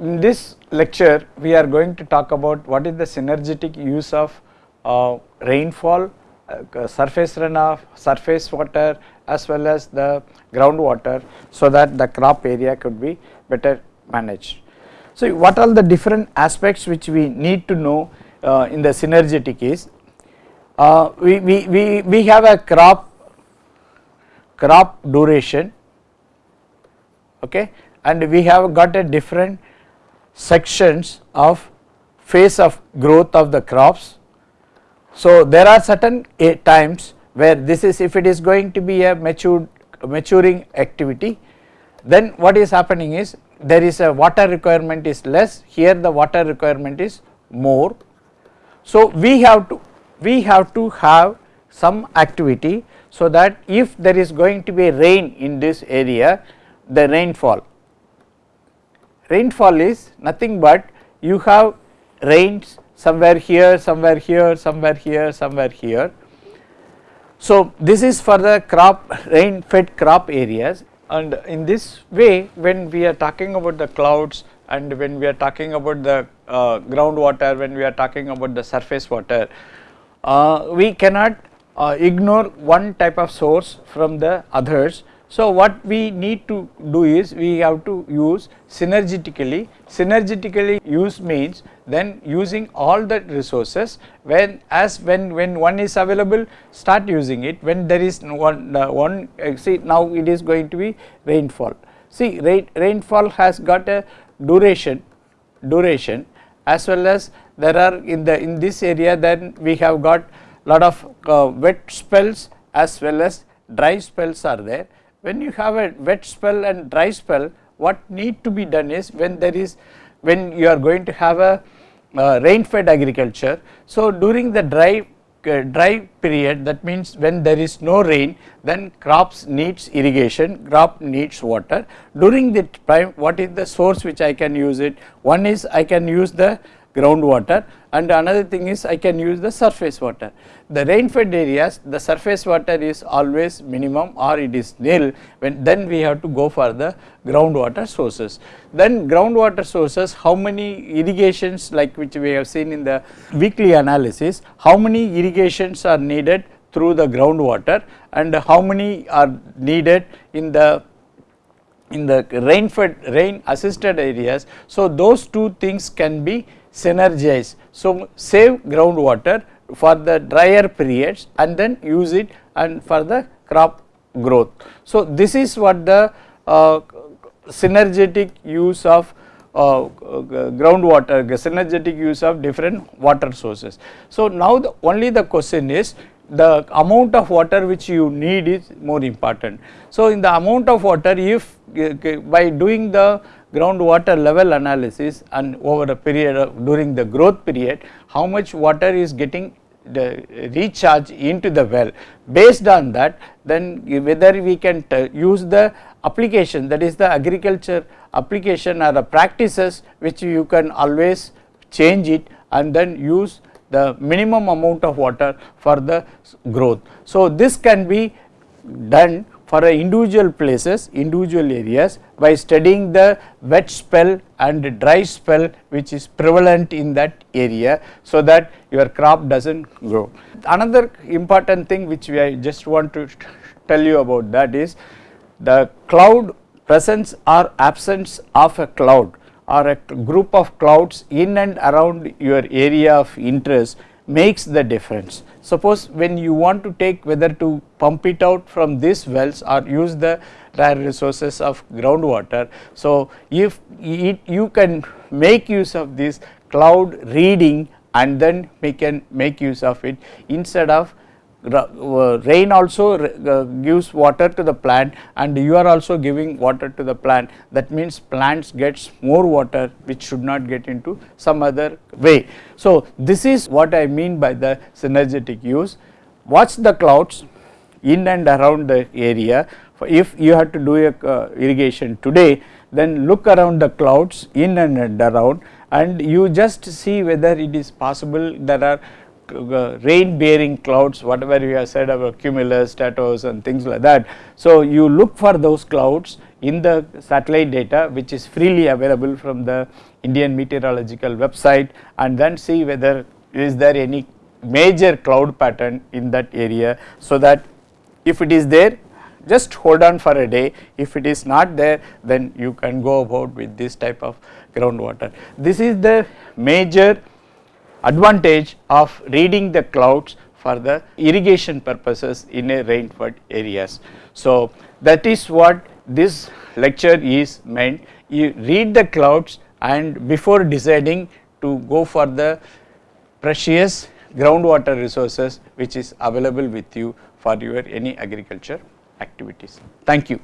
in this lecture we are going to talk about what is the synergetic use of uh, rainfall, uh, surface runoff, surface water as well as the groundwater so that the crop area could be better managed. So, what are the different aspects which we need to know uh, in the synergetic is uh, we, we, we, we have a crop crop duration okay and we have got a different sections of phase of growth of the crops. So, there are certain eh, times where this is if it is going to be a matured maturing activity then what is happening is there is a water requirement is less here the water requirement is more. So, we have to we have to have some activity so that if there is going to be rain in this area the rainfall rainfall is nothing but you have rains somewhere here somewhere here somewhere here somewhere here. So this is for the crop rain fed crop areas and in this way when we are talking about the clouds and when we are talking about the uh, groundwater when we are talking about the surface water uh, we cannot uh, ignore one type of source from the others so, what we need to do is we have to use synergetically, synergetically use means then using all the resources when as when when one is available start using it. When there is one uh, one see now it is going to be rainfall. See rain, rainfall has got a duration duration as well as there are in the in this area then we have got lot of uh, wet spells as well as dry spells are there when you have a wet spell and dry spell what need to be done is when there is when you are going to have a uh, rain fed agriculture. So, during the dry uh, dry period that means when there is no rain then crops needs irrigation crop needs water during the time what is the source which I can use it one is I can use the groundwater and another thing is I can use the surface water. The rain fed areas the surface water is always minimum or it is nil when then we have to go for the groundwater sources. Then groundwater sources how many irrigations like which we have seen in the weekly analysis how many irrigations are needed through the groundwater and how many are needed in the in the rain fed rain assisted areas. So, those two things can be synergize. So, save groundwater for the drier periods and then use it and for the crop growth. So, this is what the uh, synergetic use of uh, groundwater, synergetic use of different water sources. So, now the only the question is the amount of water which you need is more important. So, in the amount of water if by doing the groundwater level analysis and over a period of during the growth period how much water is getting the recharge into the well based on that then whether we can use the application that is the agriculture application or the practices which you can always change it and then use the minimum amount of water for the growth. So, this can be done for individual places, individual areas by studying the wet spell and dry spell which is prevalent in that area so that your crop does not grow. Another important thing which we I just want to tell you about that is the cloud presence or absence of a cloud or a group of clouds in and around your area of interest makes the difference. Suppose when you want to take whether to pump it out from these wells or use the dry resources of groundwater. So, if it, you can make use of this cloud reading and then we can make use of it instead of rain also uh, gives water to the plant and you are also giving water to the plant. That means plants gets more water which should not get into some other way. So, this is what I mean by the synergetic use. Watch the clouds in and around the area. If you have to do a uh, irrigation today then look around the clouds in and around and you just see whether it is possible. There are uh, Uh, rain bearing clouds whatever we have said about cumulus, stratus and things like that. So, you look for those clouds in the satellite data which is freely available from the Indian meteorological website and then see whether is there any major cloud pattern in that area. So, that if it is there just hold on for a day if it is not there then you can go about with this type of groundwater. This is the major advantage of reading the clouds for the irrigation purposes in a rainfed areas. So, that is what this lecture is meant you read the clouds and before deciding to go for the precious groundwater resources which is available with you for your any agriculture activities. Thank you.